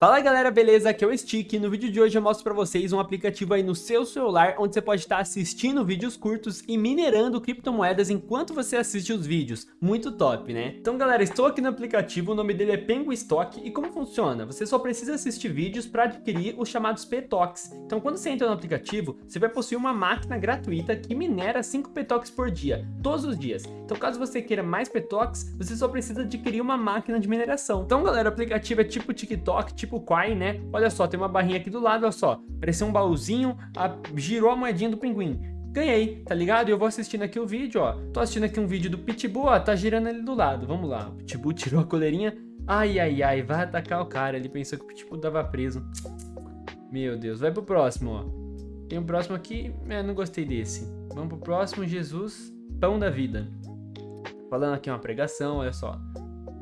Fala galera, beleza? Aqui é o Stick e no vídeo de hoje eu mostro pra vocês um aplicativo aí no seu celular onde você pode estar assistindo vídeos curtos e minerando criptomoedas enquanto você assiste os vídeos. Muito top, né? Então galera, estou aqui no aplicativo, o nome dele é Penguin Stock e como funciona? Você só precisa assistir vídeos para adquirir os chamados PTOCs. Então quando você entra no aplicativo, você vai possuir uma máquina gratuita que minera 5 PTOCs por dia, todos os dias. Então caso você queira mais PTOCs, você só precisa adquirir uma máquina de mineração. Então galera, o aplicativo é tipo TikTok, tipo tipo Quai, né? Olha só, tem uma barrinha aqui do lado, olha só. Pareceu um baúzinho, a, girou a moedinha do pinguim. Ganhei, tá ligado? Eu vou assistindo aqui o vídeo, ó. Tô assistindo aqui um vídeo do Pitbull, ó, tá girando ele do lado. Vamos lá, o Pitbull tirou a coleirinha. Ai, ai, ai, vai atacar o cara. Ele pensou que o Pitbull tava preso. Meu Deus, vai pro próximo, ó. Tem um próximo aqui, é, não gostei desse. Vamos pro próximo, Jesus, pão da vida. Falando aqui uma pregação, olha só.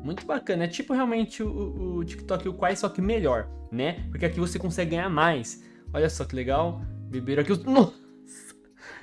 Muito bacana, é tipo realmente o, o TikTok o Quai, só que melhor, né? Porque aqui você consegue ganhar mais. Olha só que legal. Beberam aqui os... Nossa!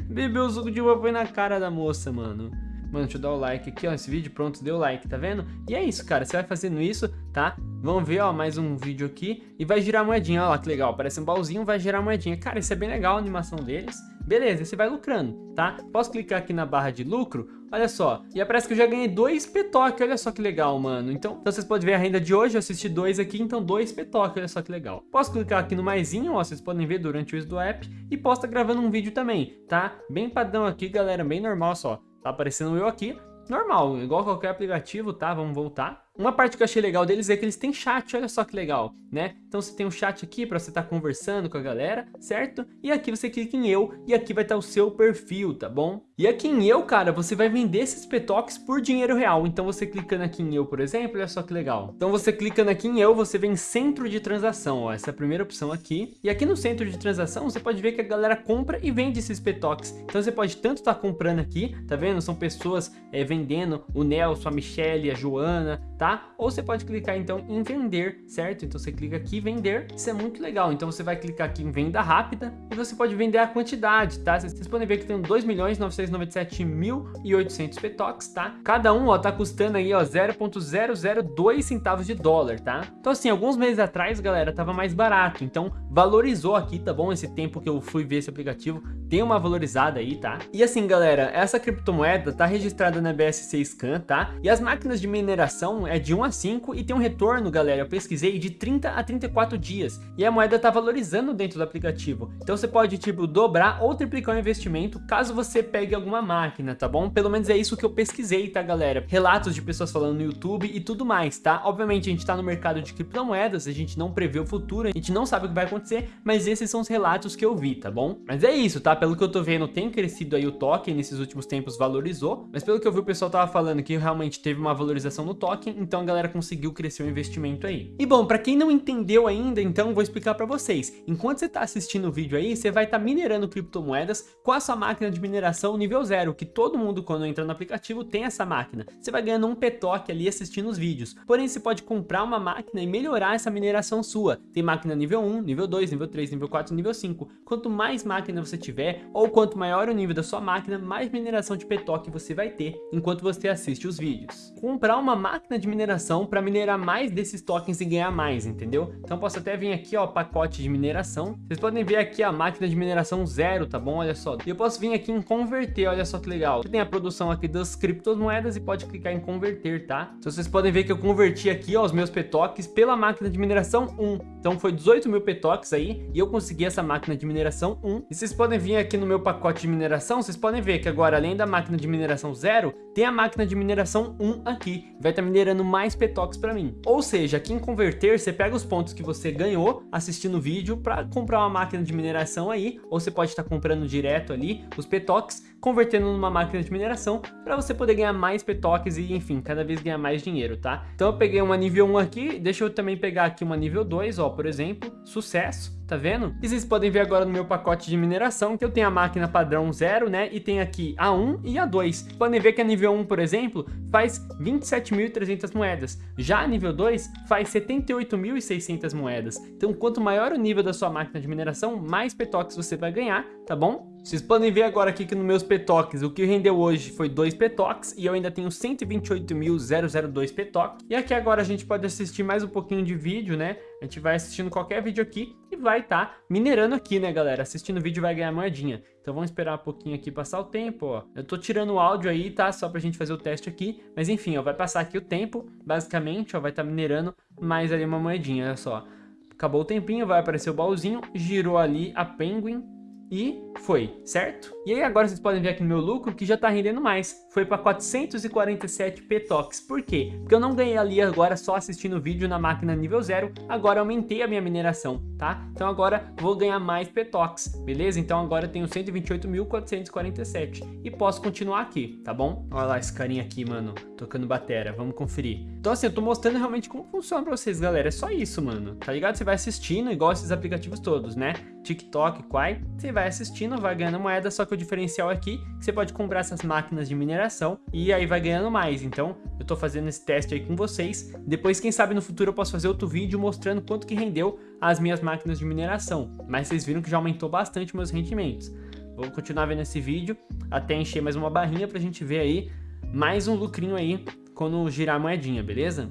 Bebeu o suco de uva foi na cara da moça, mano. Mano, deixa eu dar o like aqui, ó, esse vídeo, pronto, deu like, tá vendo? E é isso, cara, você vai fazendo isso, tá? Vamos ver, ó, mais um vídeo aqui e vai girar moedinha, olha lá que legal, parece um baúzinho, vai girar moedinha. Cara, isso é bem legal a animação deles. Beleza, você vai lucrando, tá? Posso clicar aqui na barra de lucro, olha só, e aparece que eu já ganhei dois petoque, olha só que legal, mano. Então, então vocês podem ver a renda de hoje, eu assisti dois aqui, então dois petoque, olha só que legal. Posso clicar aqui no maisinho, ó, vocês podem ver durante o uso do app, e posso estar gravando um vídeo também, tá? Bem padrão aqui, galera, bem normal só. Tá aparecendo eu aqui, normal, igual qualquer aplicativo, tá? Vamos voltar. Uma parte que eu achei legal deles é que eles têm chat, olha só que legal, né? Então você tem um chat aqui para você estar tá conversando com a galera, certo? E aqui você clica em eu e aqui vai estar tá o seu perfil, tá bom? E aqui em eu, cara, você vai vender esses petoques por dinheiro real. Então você clicando aqui em eu, por exemplo, olha só que legal. Então você clicando aqui em eu, você vem em centro de transação, ó, essa é a primeira opção aqui. E aqui no centro de transação, você pode ver que a galera compra e vende esses petoques. Então você pode tanto estar tá comprando aqui, tá vendo? São pessoas é, vendendo o Nelson, a Michelle, a Joana, tá? Ou você pode clicar então em vender, certo? Então você clica aqui vender, isso é muito legal. Então você vai clicar aqui em venda rápida e você pode vender a quantidade, tá? Vocês podem ver que tem 2.997.800 petox, tá? Cada um, ó, tá custando aí, ó, 0.002 centavos de dólar, tá? Então assim, alguns meses atrás, galera, tava mais barato, então valorizou aqui, tá bom? Esse tempo que eu fui ver esse aplicativo, tem uma valorizada aí, tá? E assim, galera, essa criptomoeda tá registrada na BSC Scan, tá? E as máquinas de mineração é de 1 a 5 e tem um retorno, galera, eu pesquisei, de 30 a 34 dias. E a moeda tá valorizando dentro do aplicativo. Então você pode, tipo, dobrar ou triplicar o investimento caso você pegue alguma máquina, tá bom? Pelo menos é isso que eu pesquisei, tá, galera? Relatos de pessoas falando no YouTube e tudo mais, tá? Obviamente a gente tá no mercado de criptomoedas, a gente não prevê o futuro, a gente não sabe o que vai acontecer, mas esses são os relatos que eu vi, tá bom? Mas é isso, tá? Pelo que eu tô vendo, tem crescido aí o token, nesses últimos tempos valorizou, mas pelo que eu vi o pessoal tava falando que realmente teve uma valorização no token, então a galera conseguiu crescer o investimento aí. E bom, para quem não entendeu ainda, então vou explicar para vocês. Enquanto você tá assistindo o vídeo aí, você vai estar tá minerando criptomoedas com a sua máquina de mineração nível zero, que todo mundo quando entra no aplicativo tem essa máquina. Você vai ganhando um petoque ali assistindo os vídeos. Porém, você pode comprar uma máquina e melhorar essa mineração sua. Tem máquina nível 1, nível 2, nível 3, nível 4, nível 5. Quanto mais máquina você tiver, ou quanto maior o nível da sua máquina, mais mineração de petoque você vai ter enquanto você assiste os vídeos. Comprar uma máquina de mineração para minerar mais desses tokens e ganhar mais, entendeu? Então posso até vir aqui, ó, pacote de mineração. Vocês podem ver aqui a máquina de mineração zero, tá bom? Olha só. E eu posso vir aqui em converter, olha só que legal. Você tem a produção aqui das criptomoedas e pode clicar em converter, tá? Então vocês podem ver que eu converti aqui, ó, os meus petoques pela máquina de mineração 1. Então foi 18 mil petoques aí e eu consegui essa máquina de mineração 1. E vocês podem vir aqui no meu pacote de mineração, vocês podem ver que agora além da máquina de mineração 0, tem a máquina de mineração 1 aqui. Vai estar tá minerando mais petoques para mim. Ou seja, aqui em converter, você pega os pontos que você ganhou assistindo o vídeo para comprar uma máquina de mineração aí, ou você pode estar tá comprando direto ali os petoques, convertendo numa máquina de mineração para você poder ganhar mais petoques e, enfim, cada vez ganhar mais dinheiro, tá? Então eu peguei uma nível 1 aqui, deixa eu também pegar aqui uma nível 2, ó, por exemplo, sucesso tá vendo? E vocês podem ver agora no meu pacote de mineração que eu tenho a máquina padrão 0, né? E tem aqui a 1 e a 2. Podem ver que a nível 1, por exemplo, faz 27.300 moedas. Já a nível 2 faz 78.600 moedas. Então, quanto maior o nível da sua máquina de mineração, mais petoques você vai ganhar, tá bom? Vocês podem ver agora aqui que nos meus petoques, o que rendeu hoje foi 2 petoques e eu ainda tenho 128.002 petoques. E aqui agora a gente pode assistir mais um pouquinho de vídeo, né? A gente vai assistindo qualquer vídeo aqui e vai estar tá minerando aqui, né, galera? Assistindo o vídeo vai ganhar moedinha. Então vamos esperar um pouquinho aqui passar o tempo, ó. Eu tô tirando o áudio aí, tá? Só pra gente fazer o teste aqui. Mas enfim, ó, vai passar aqui o tempo, basicamente, ó, vai estar tá minerando mais ali uma moedinha, olha só. Acabou o tempinho, vai aparecer o baúzinho, girou ali a Penguin, e foi, certo? E aí agora vocês podem ver aqui no meu lucro que já tá rendendo mais. Foi para 447 petox. Por quê? Porque eu não ganhei ali agora só assistindo o vídeo na máquina nível 0, agora aumentei a minha mineração, tá? Então agora vou ganhar mais petox, beleza? Então agora eu tenho 128.447 e posso continuar aqui, tá bom? Olha lá esse carinha aqui, mano, tocando batera, vamos conferir. Então assim, eu tô mostrando realmente como funciona pra vocês, galera, é só isso, mano, tá ligado? Você vai assistindo igual esses aplicativos todos, né? TikTok, Quai, você vai assistindo, vai ganhando moeda, só que o diferencial aqui, você pode comprar essas máquinas de mineração e aí vai ganhando mais. Então, eu tô fazendo esse teste aí com vocês. Depois, quem sabe no futuro eu posso fazer outro vídeo mostrando quanto que rendeu as minhas máquinas de mineração. Mas vocês viram que já aumentou bastante meus rendimentos. Vou continuar vendo esse vídeo até encher mais uma barrinha pra gente ver aí mais um lucrinho aí quando girar a moedinha, beleza?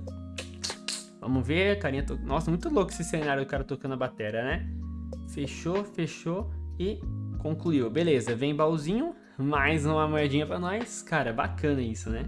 Vamos ver, carinha... To... Nossa, muito louco esse cenário do cara tocando a bateria, né? Fechou, fechou e concluiu. Beleza, vem baúzinho, mais uma moedinha pra nós. Cara, bacana isso, né?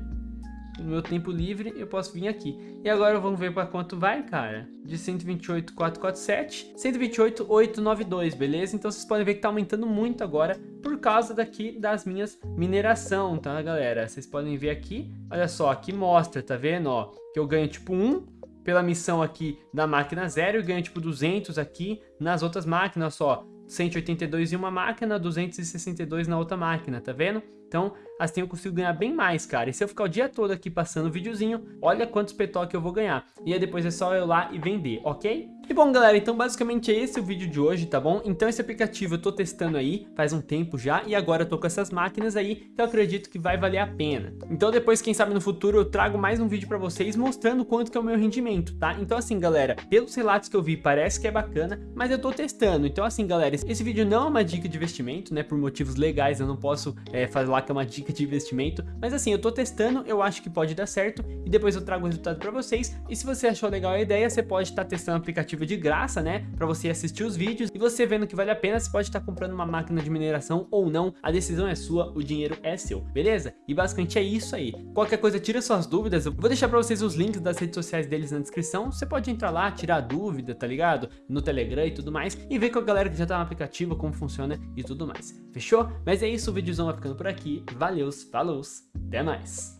No meu tempo livre, eu posso vir aqui. E agora vamos ver para quanto vai, cara. De 128,447, 128,892, beleza? Então vocês podem ver que tá aumentando muito agora por causa daqui das minhas mineração, tá, galera? Vocês podem ver aqui, olha só, aqui mostra, tá vendo, ó? Que eu ganho tipo 1 pela missão aqui da máquina 0 e ganho tipo 200 aqui nas outras máquinas, só 182 em uma máquina, 262 na outra máquina, tá vendo? Então, assim eu consigo ganhar bem mais, cara. E se eu ficar o dia todo aqui passando o videozinho, olha quantos petoque eu vou ganhar. E aí depois é só eu lá e vender, ok? E bom, galera, então basicamente é esse o vídeo de hoje, tá bom? Então esse aplicativo eu tô testando aí faz um tempo já e agora eu tô com essas máquinas aí que eu acredito que vai valer a pena. Então depois, quem sabe no futuro, eu trago mais um vídeo pra vocês mostrando quanto que é o meu rendimento, tá? Então assim, galera, pelos relatos que eu vi, parece que é bacana, mas eu tô testando. Então assim, galera, esse vídeo não é uma dica de investimento, né? Por motivos legais, eu não posso é, falar que é uma dica de investimento, mas assim, eu tô testando, eu acho que pode dar certo e depois eu trago o resultado pra vocês. E se você achou legal a ideia, você pode estar tá testando o aplicativo de graça, né? Pra você assistir os vídeos e você vendo que vale a pena, você pode estar comprando uma máquina de mineração ou não. A decisão é sua, o dinheiro é seu, beleza? E basicamente é isso aí. Qualquer coisa, tira suas dúvidas. Eu vou deixar pra vocês os links das redes sociais deles na descrição. Você pode entrar lá, tirar dúvida, tá ligado? No Telegram e tudo mais. E ver com a galera que já tá no aplicativo, como funciona e tudo mais. Fechou? Mas é isso, o vídeozão vai ficando por aqui. Valeu, falou, até mais.